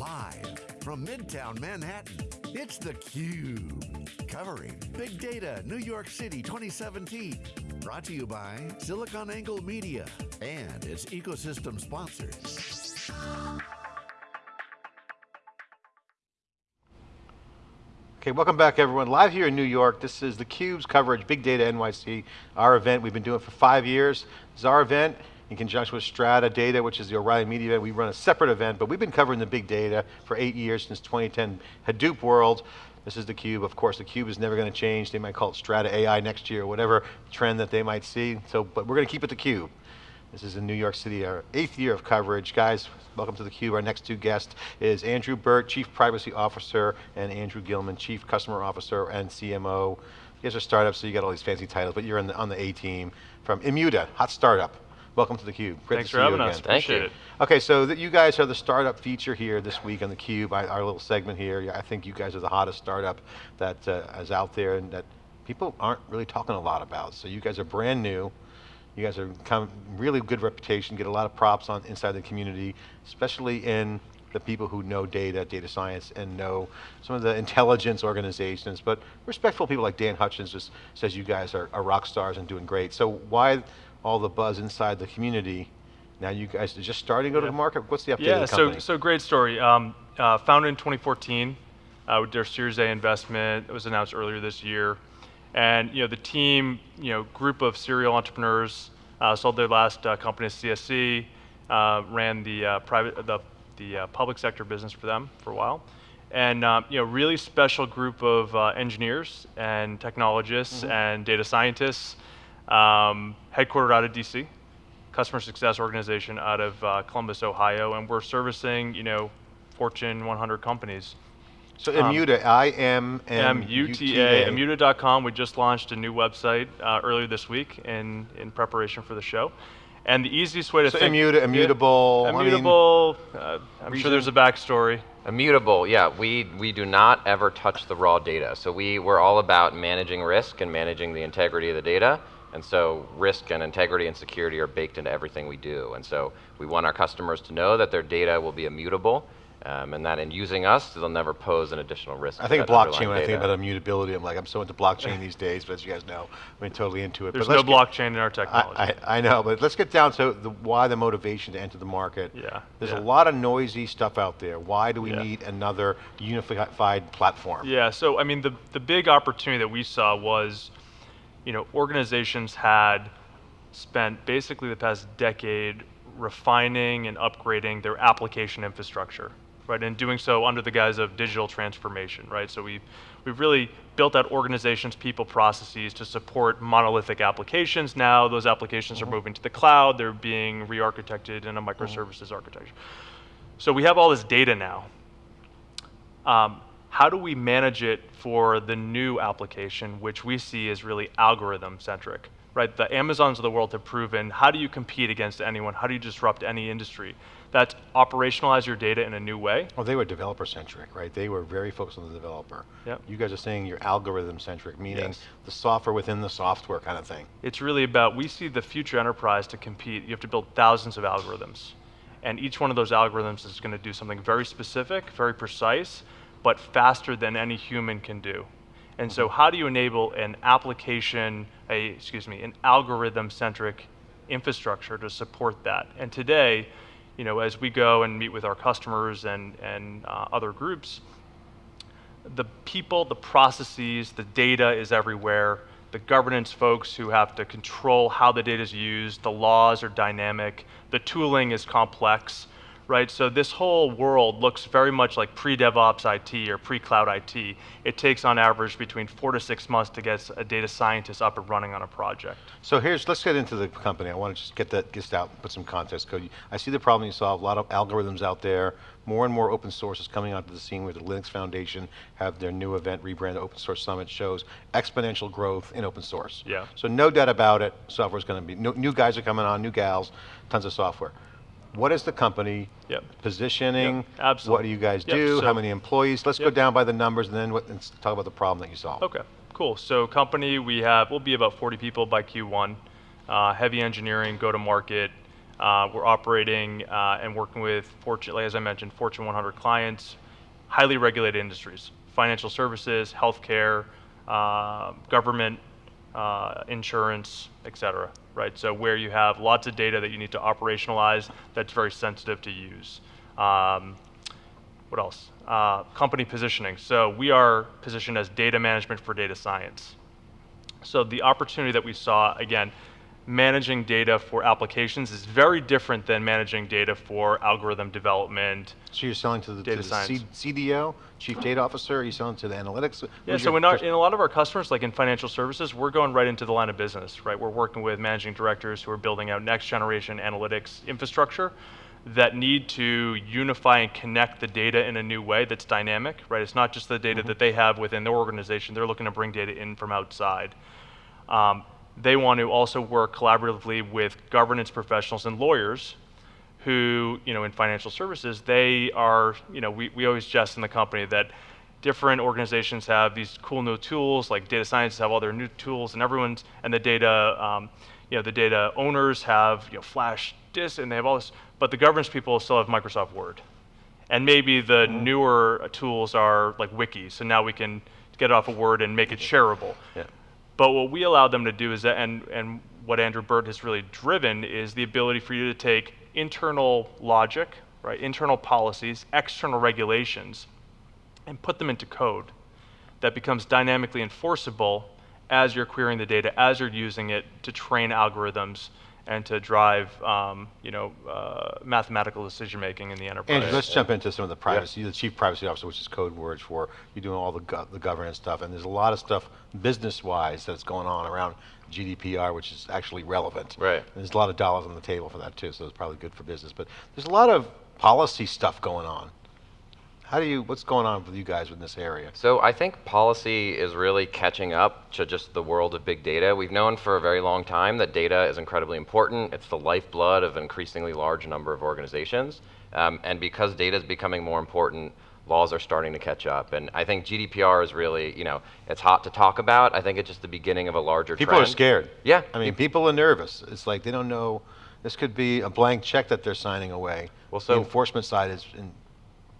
Live from Midtown Manhattan, it's theCUBE. Covering Big Data New York City 2017. Brought to you by SiliconANGLE Media and its ecosystem sponsors. Okay, welcome back everyone. Live here in New York, this is theCUBE's coverage, Big Data NYC, our event. We've been doing for five years. This is our event in conjunction with Strata Data, which is the O'Reilly Media event. We run a separate event, but we've been covering the big data for eight years since 2010, Hadoop World. This is theCUBE, of course theCUBE is never going to change. They might call it Strata AI next year, or whatever trend that they might see. So, but we're going to keep it theCUBE. This is in New York City, our eighth year of coverage. Guys, welcome to theCUBE. Our next two guests is Andrew Burt, Chief Privacy Officer, and Andrew Gilman, Chief Customer Officer and CMO. You guys are startups, so you got all these fancy titles, but you're the, on the A team from Immuta, hot startup. Welcome to theCUBE. Great Thanks to for see having us, again. Thank appreciate you. it. Okay, so that you guys are the startup feature here this week on theCUBE, our little segment here. I think you guys are the hottest startup that uh, is out there and that people aren't really talking a lot about. So you guys are brand new. You guys are kind of really good reputation, get a lot of props on inside the community, especially in the people who know data, data science, and know some of the intelligence organizations, but respectful people like Dan Hutchins just says you guys are, are rock stars and doing great. So why all the buzz inside the community. Now you guys are just starting to go yeah. to the market? What's the update yeah, the so, so great story. Um, uh, founded in 2014, uh, with their Series A investment, it was announced earlier this year. And you know, the team, you know, group of serial entrepreneurs, uh, sold their last uh, company to CSC, uh, ran the uh, private, the, the public sector business for them for a while. And um, you know, really special group of engineers and technologists mm -hmm. and data scientists um, headquartered out of DC, customer success organization out of uh, Columbus, Ohio, and we're servicing, you know, Fortune 100 companies. So Immuta, um, I-M-M-U-T-A. Immuta.com, we just launched a new website uh, earlier this week in, in preparation for the show. And the easiest way to so think- Immuta, immutable, yeah, Immutable, I mean, uh, I'm reason? sure there's a backstory. Immutable, yeah, we, we do not ever touch the raw data. So we, we're all about managing risk and managing the integrity of the data. And so risk and integrity and security are baked into everything we do. And so we want our customers to know that their data will be immutable um, and that in using us, they'll never pose an additional risk. I think blockchain, when I think about immutability, I'm like, I'm so into blockchain these days, but as you guys know, I mean, totally into it. There's but no blockchain in our technology. I, I, I, know, but let's get down to the, why the motivation to enter the market. Yeah. There's yeah. a lot of noisy stuff out there. Why do we yeah. need another unified platform? Yeah, so I mean, the, the big opportunity that we saw was, you know, organizations had spent basically the past decade refining and upgrading their application infrastructure, right? And doing so under the guise of digital transformation, right? So we've, we've really built out organizations, people, processes to support monolithic applications. Now those applications mm -hmm. are moving to the cloud, they're being re-architected in a microservices mm -hmm. architecture. So we have all this data now. Um, how do we manage it for the new application, which we see as really algorithm centric? right? The Amazons of the world have proven, how do you compete against anyone? How do you disrupt any industry? That's operationalize your data in a new way. Well, they were developer centric, right? They were very focused on the developer. Yep. You guys are saying you're algorithm centric, meaning yes. the software within the software kind of thing. It's really about, we see the future enterprise to compete, you have to build thousands of algorithms. And each one of those algorithms is going to do something very specific, very precise, but faster than any human can do. And so how do you enable an application, a, excuse me, an algorithm-centric infrastructure to support that? And today, you know, as we go and meet with our customers and, and uh, other groups, the people, the processes, the data is everywhere. The governance folks who have to control how the data is used, the laws are dynamic, the tooling is complex, right? So this whole world looks very much like pre-DevOps IT or pre-cloud IT. It takes on average between four to six months to get a data scientist up and running on a project. So here's, let's get into the company. I want to just get that just out, put some context code. I see the problem you solve, a lot of algorithms out there, more and more open source is coming onto the scene where the Linux Foundation have their new event, rebrand Open Source Summit, shows exponential growth in open source. Yeah. So no doubt about it, software's going to be, new guys are coming on, new gals, tons of software what is the company yep. positioning? Yep. Absolutely. What do you guys yep. do? So How many employees? Let's go down by the numbers and then what, talk about the problem that you solve. Okay, cool. So company, we have, we'll be about 40 people by Q1. Uh, heavy engineering, go to market. Uh, we're operating uh, and working with, Fortune, as I mentioned, Fortune 100 clients, highly regulated industries, financial services, healthcare, uh, government, uh, insurance, et cetera, right? So where you have lots of data that you need to operationalize that's very sensitive to use. Um, what else? Uh, company positioning. So we are positioned as data management for data science. So the opportunity that we saw, again, managing data for applications is very different than managing data for algorithm development. So you're selling to the, Data to the science. CDO, Chief Data Officer, are you selling to the analytics? Yeah, Who's so in, our, in a lot of our customers, like in financial services, we're going right into the line of business, right? We're working with managing directors who are building out next generation analytics infrastructure that need to unify and connect the data in a new way that's dynamic, right? It's not just the data that they have within their organization, they're looking to bring data in from outside. Um, they want to also work collaboratively with governance professionals and lawyers who, you know, in financial services, they are, you know, we, we always jest in the company that different organizations have these cool new tools, like data scientists have all their new tools, and everyone's, and the data, um, you know, the data owners have, you know, flash disks, and they have all this, but the governance people still have Microsoft Word. And maybe the newer tools are like Wiki, so now we can get it off of Word and make it shareable. Yeah. But what we allow them to do is that, and, and what Andrew Burt has really driven is the ability for you to take internal logic, right, internal policies, external regulations, and put them into code that becomes dynamically enforceable as you're querying the data, as you're using it to train algorithms and to drive, um, you know, uh, mathematical decision making in the enterprise. Andrew, let's jump into some of the privacy. You're the chief privacy officer, which is code words for you're doing all the go- the governance stuff, and there's a lot of stuff business-wise that's going on around GDPR, which is actually relevant. Right. And there's a lot of dollars on the table for that too, so it's probably good for business. But there's a lot of policy stuff going on. How do you? What's going on with you guys in this area? So I think policy is really catching up to just the world of big data. We've known for a very long time that data is incredibly important. It's the lifeblood of an increasingly large number of organizations. Um, and because data is becoming more important, laws are starting to catch up. And I think GDPR is really, you know, it's hot to talk about. I think it's just the beginning of a larger People trend. are scared. Yeah. I mean, people are nervous. It's like they don't know. This could be a blank check that they're signing away. Well, the so- enforcement side is in,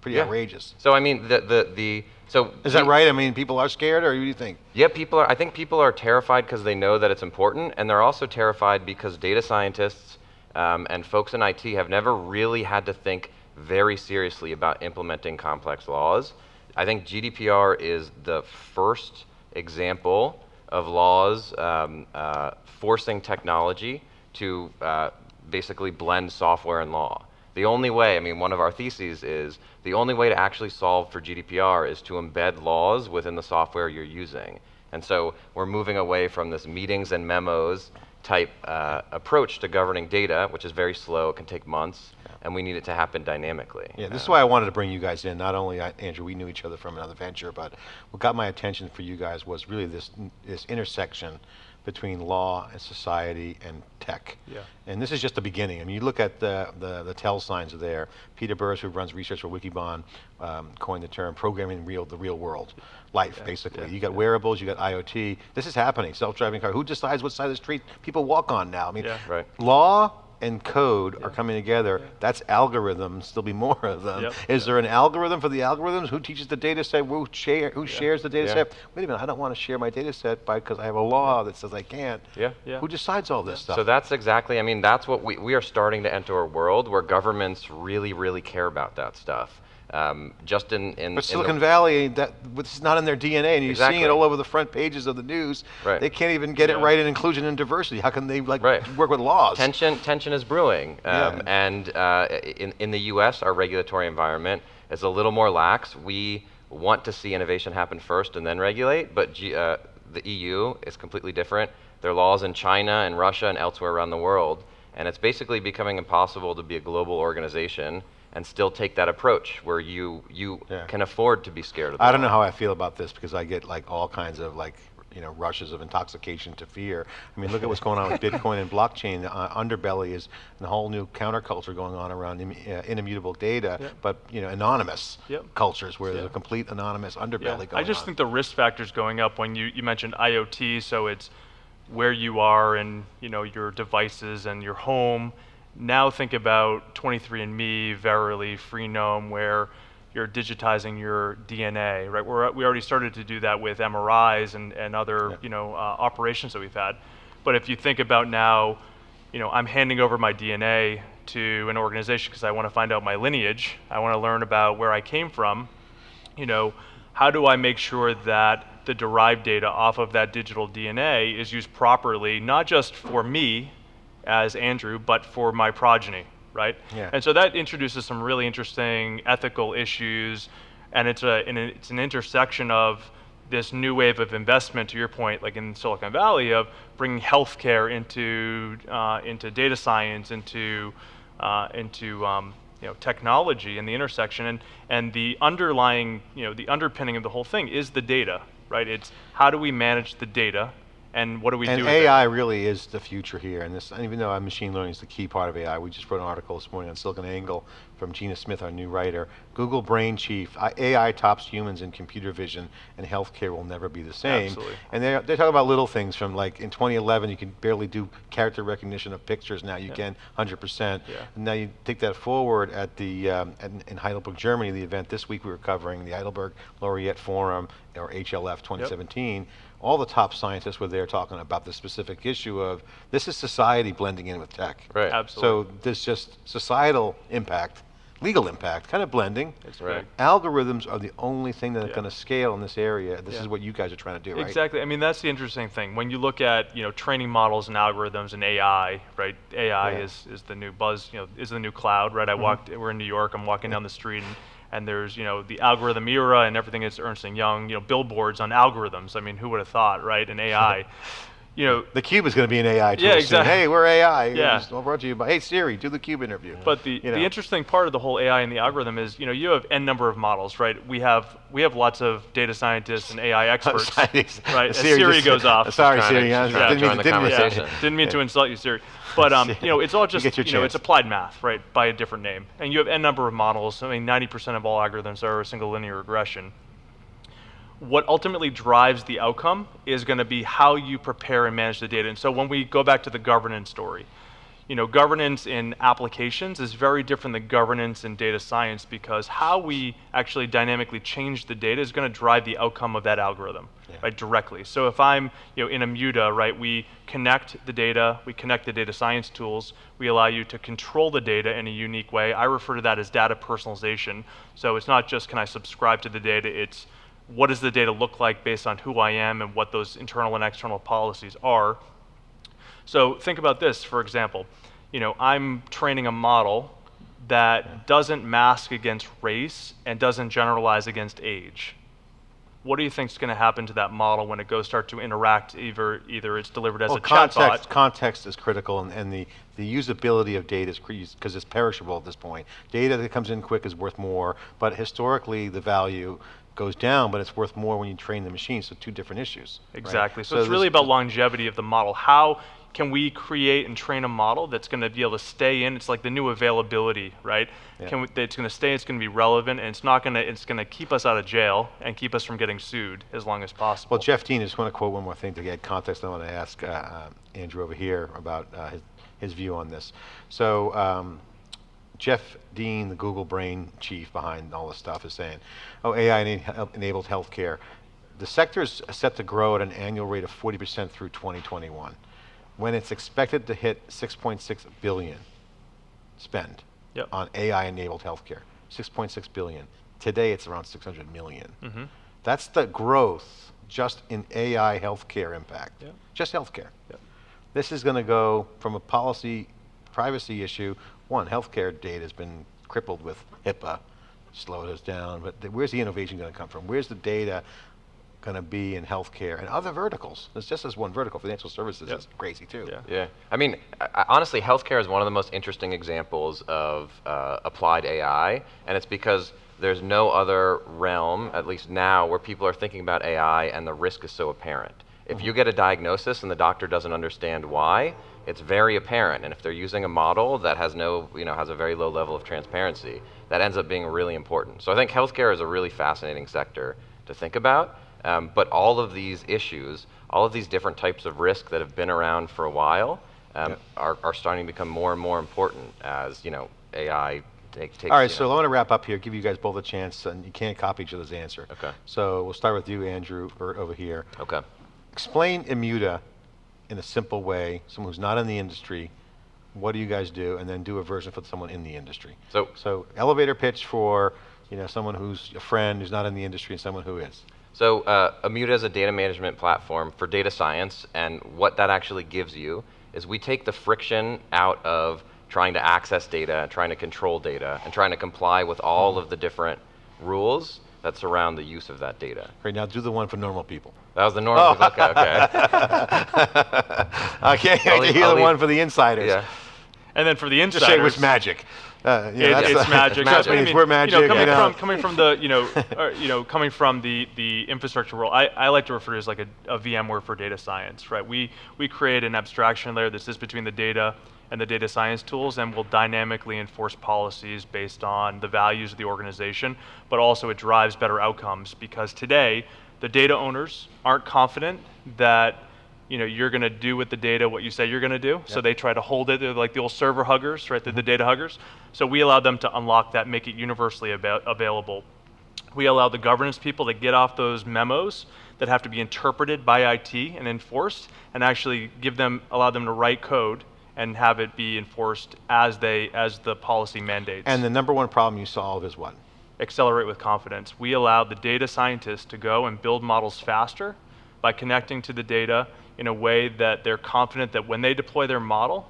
pretty Yeah. outrageous. So I mean, the the the so Is that we- right? I mean, people are scared, or what do you think? Yeah, people are. I think people are terrified because they know that it's important, and they're also terrified because data scientists um, and folks in IT have never really had to think very seriously about implementing complex laws. I think GDPR is the first example of laws um, uh, forcing technology to uh, basically blend software and law. The only way, I mean, one of our theses is the only way to actually solve for GDPR is to embed laws within the software you're using. And so we're moving away from this meetings and memos type uh, approach to governing data, which is very slow, it can take months, and we need it to happen dynamically. Yeah, this is Uh, why I wanted to bring you guys in. Not only I, Andrew, we knew each other from another venture, but what got my attention for you guys was really this this intersection between law and society and tech. Yeah. And this is just the beginning. I mean, you look at the the, the tell signs are there. Peter Burris, who runs research for Wikibon, um, coined the term "programming real the real world." Life, basically. yeah, you got wearables, you got IoT. This is happening. Self-driving car. Who decides what side of the street people walk on now? I mean, Yeah. Right. law and code are coming together. That's algorithms. There'll be more of them. Yep. Is there an algorithm for the algorithms? Who teaches the data set? Who, share, who shares the data Yeah. set? Wait a minute, I don't want to share my data set because I have a law that says I can't. Yeah. Yeah. Who decides all this stuff? So that's exactly, I mean, that's what we, we are starting to enter a world where governments really, really care about that stuff. Um, just in, in, but in Silicon Valley, that this is not in their DNA, and you're seeing it all over the front pages of the news. Right. They can't even get it right in inclusion and diversity. How can they like Right. work with laws? tension tension is brewing um, Yeah. and uh, in, in the us our regulatory environment is a little more lax we want to see innovation happen first and then regulate but G, uh, the eu is completely different there are laws in china and russia and elsewhere around the world and it's basically becoming impossible to be a global organization and still take that approach where you you Yeah. can afford to be scared of the I don't know how I feel about this because I get like all kinds of like you know rushes of intoxication to fear. I mean, look at what's going on with Bitcoin and blockchain. The uh, underbelly is a whole new counterculture going on around Im- uh, inimmutable data, Yep. but you know anonymous Yep. cultures where there's a complete anonymous underbelly Yeah, going I just on. think the risk factors going up when you, you mentioned IoT, so it's where you are and you know your devices and your home, Now think about 23andMe, Verily, Freenome, where you're digitizing your DNA, right? We're, we already started to do that with MRIs and, and other, Yeah. you know, uh, operations that we've had. But if you think about now, you know, I'm handing over my DNA to an organization because I want to find out my lineage. I want to learn about where I came from. You know, how do I make sure that the derived data off of that digital DNA is used properly, not just for me as Andrew, but for my progeny, right? Yeah. And so that introduces some really interesting ethical issues, and it's a and it's an intersection of this new wave of investment. To your point, like in Silicon Valley, of bringing healthcare into uh, into data science, into uh, into um, you know technology and the intersection, and and the underlying you know the underpinning of the whole thing is the data, right? It's how do we manage the data, and what do we and do? AI really is the future here. And this, and even though machine learning is the key part of AI, we just wrote an article this morning on SiliconANGLE from Gina Smith, our new writer. Google Brain Chief, AI tops humans in computer vision, and healthcare will never be the same. Absolutely. And they're, they're talking about little things from like in 2011, you can barely do character recognition of pictures. Now you Yeah. can 100%. Yeah. And now you take that forward at the um, at, in Heidelberg, Germany, the event this week we were covering the Heidelberg Laureate Forum or HLF 2017. All the top scientists were there talking about the specific issue of this is society blending in with tech. Right. Absolutely. So there's just societal impact, legal impact, kind of blending. It's Right. Algorithms are the only thing that are Yeah. going to scale in this area. This Yeah. is what you guys are trying to do, right? Exactly. I mean, that's the interesting thing. When you look at you know training models and algorithms and AI, right? AI Yeah. Is is the new buzz. You know, is the new cloud, right? I mm-hmm. walked. We're in New York. I'm walking down the street and. And there's, you know, the algorithm era and everything is Ernst and Young, you know, billboards on algorithms. I mean, who would have thought, right? And AI, you know, The Cube is going to be an AI tool Yeah, soon. exactly. Hey, we're AI. Yeah. It's all brought to you by, hey Siri, do the Cube interview. But the, You know. the interesting part of the whole AI and the algorithm is, you know, you have n number of models, right? We have we have lots of data scientists and AI experts, right? As Siri Siri just- goes off. Sorry, Trying to- Siri. I she's trying to didn't mean the didn't mean- conversation. Yeah, didn't mean to insult you, Siri. But um, you know, it's all just get your you know, it's applied math, right, by a different name. And you have n number of models. I mean, 90% of all algorithms are a single linear regression. What ultimately drives the outcome is going to be how you prepare and manage the data. And so when we go back to the governance story, you know, governance in applications is very different than governance in data science because how we actually dynamically change the data is going to drive the outcome of that algorithm, Yeah. right, directly. So if I'm, you know, Immuta, right, we connect the data, we connect the data science tools, we allow you to control the data in a unique way. I refer to that as data personalization. So it's not just can I subscribe to the data, it's what does the data look like based on who I am and what those internal and external policies are. So think about this, for example. You know, I'm training a model that doesn't mask against race and doesn't generalize against age. What do you think is going to happen to that model when it goes start to interact? Either either it's delivered as well, a chatbot. context, context is critical, and, and the, the usability of data is because it's perishable at this point. Data that comes in quick is worth more, but historically the value goes down, but it's worth more when you train the machine. So two different issues. right? Exactly. So, it's really about longevity of the model. How can we create and train a model that's going to be able to stay in? It's like the new availability, right? Yeah. Can we, it's going to stay. It's going to be relevant, and it's not going to. It's going to keep us out of jail and keep us from getting sued as long as possible. Well, Jeff Dean, I just want to quote one more thing to get context. I want to ask uh, uh, Andrew over here about uh, his, his view on this. So, um, Jeff Dean, the Google brain chief behind all this stuff, is saying, "Oh, AI enabled healthcare. The sector is set to grow at an annual rate of 40% through 2021, when it's expected to hit 6.6 billion spend Yep. on AI-enabled healthcare. 6.6 billion. Today, it's around 600 million. Mhm. That's the growth just in AI healthcare impact. Yep. Just healthcare. Yep. This is going to go from a policy privacy issue. One, healthcare data has been crippled with HIPAA, slowed us down. But th- where's the innovation going to come from? Where's the data going to be in healthcare and other verticals? It's just as one vertical. Financial services Yep. is crazy too. Yeah. Yeah, I mean, I, I- honestly, healthcare is one of the most interesting examples of uh, applied AI, and it's because there's no other realm, at least now, where people are thinking about AI and the risk is so apparent. If you get a diagnosis and the doctor doesn't understand why, it's very apparent. And if they're using a model that has no, you know, has a very low level of transparency, that ends up being really important. So I think healthcare is a really fascinating sector to think about. Um, but all of these issues, all of these different types of risk that have been around for a while, um, Yep. are, are starting to become more and more important as you know AI take, takes. All right, so I want to wrap up here, give you guys both a chance, and you can't copy each other's answer. Okay. So we'll start with you, Andrew, over here. okay. Explain Immuta in a simple way, someone who's not in the industry, what do you guys do, and then do a version for someone in the industry. So So elevator pitch for, you know, someone who's a friend who's not in the industry and someone who is. So uh, Immuta is a data management platform for data science, and what that actually gives you is we take the friction out of trying to access data, trying to control data, and trying to comply with all of the different rules that surround the use of that data. Right now, do the one for normal people. That was the normal. okay, okay. I can't I'll hear the leave- one for the insiders. Yeah. And then for the Just insiders, say it was magic. Uh, you know, It- that's it's the- magic. Trust me, I it's mean, we're you know, magic. coming you know. from coming from the you know or, you know coming from the the infrastructure world, I, I like to refer to it as like a, a VMware for data science, right? We we create an abstraction layer that sits between the data and the data science tools, and will dynamically enforce policies based on the values of the organization, but also it drives better outcomes because today the data owners aren't confident that you know, you're going to do with the data what you say you're going to do. So they try to hold it. They're like the old server huggers, right? They're the mm-hmm. data huggers. So we allow them to unlock that, make it universally ava- available. We allow the governance people to get off those memos that have to be interpreted by IT and enforced, and actually give them, allow them to write code and have it be enforced as they, as the policy mandates And the number one problem you solve is what? Accelerate with confidence. We allow the data scientists to go and build models faster by connecting to the data in a way that they're confident that when they deploy their model,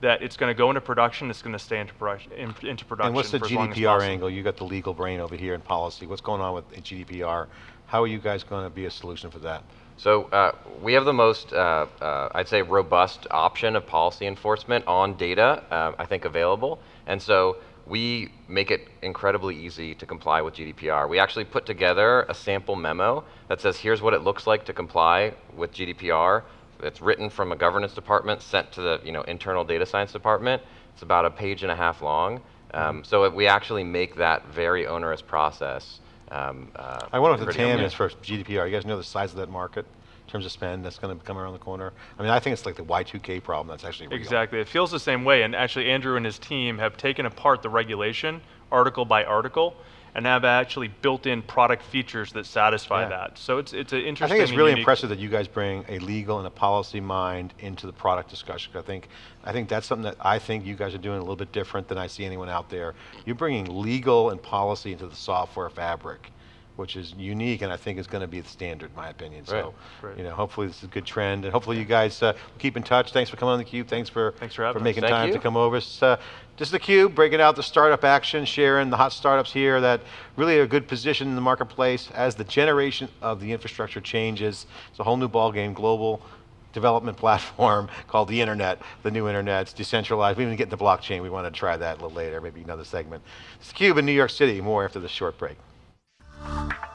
that it's going to go into production, it's going to stay into production. In, into production And what's the for as long as GDPR angle? You got the legal brain over here in policy. What's going on with GDPR? How are you guys going to be a solution for that? So uh, we have the most, uh, uh, I'd say, robust option of policy enforcement on data, uh, I think, available. And so we make it incredibly easy to comply with GDPR. We actually put together a sample memo that says, here's what it looks like to comply with GDPR. It's written from a governance department, sent to the you know, internal data science department. It's about a page and a half long. Um, so we actually make that very onerous process. Um, uh, I wonder what the TAM is for GDPR. You guys know the size of that market terms of spend that's going to come around the corner? I mean, I think it's like the Y2K problem that's actually real. Exactly. It feels the same way. And actually, Andrew and his team have taken apart the regulation article by article and have actually built in product features that satisfy Yeah. that. So it's, it's an interesting. I think it's really impressive that you guys bring a legal and a policy mind into the product discussion. I think, I think that's something that I think you guys are doing a little bit different than I see anyone out there. You're bringing legal and policy into the software fabric, which is unique and I think is going to be the standard, in my opinion. So, Right. you know, hopefully this is a good trend and hopefully you guys uh, keep in touch. Thanks for coming on theCUBE. Thanks for, Thanks for us. making Thank time to come over. It's, uh, this is theCUBE, breaking out the startup action, sharing the hot startups here that really are a good position in the marketplace as the generation of the infrastructure changes. It's a whole new ballgame, global development platform called the internet, the new internet, it's decentralized. We didn't get into blockchain, we want to try that a little later, maybe another segment. It's theCUBE in New York City, more after this short break you